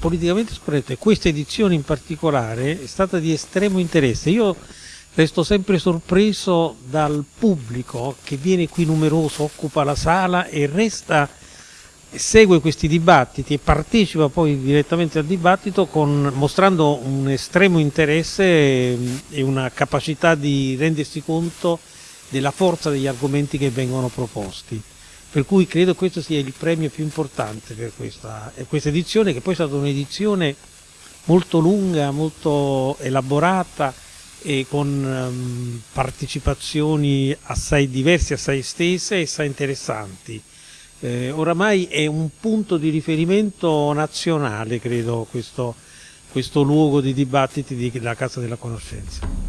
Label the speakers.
Speaker 1: politicamente scorretto e questa edizione in particolare è stata di estremo interesse. Io resto sempre sorpreso dal pubblico che viene qui numeroso, occupa la sala e resta segue questi dibattiti e partecipa poi direttamente al dibattito con, mostrando un estremo interesse e una capacità di rendersi conto della forza degli argomenti che vengono proposti. Per cui credo questo sia il premio più importante per questa, questa edizione, che poi è stata un'edizione molto lunga, molto elaborata e con um, partecipazioni assai diverse, assai estese e assai interessanti. Eh, oramai è un punto di riferimento nazionale, credo, questo, questo luogo di dibattiti della Casa della Conoscenza.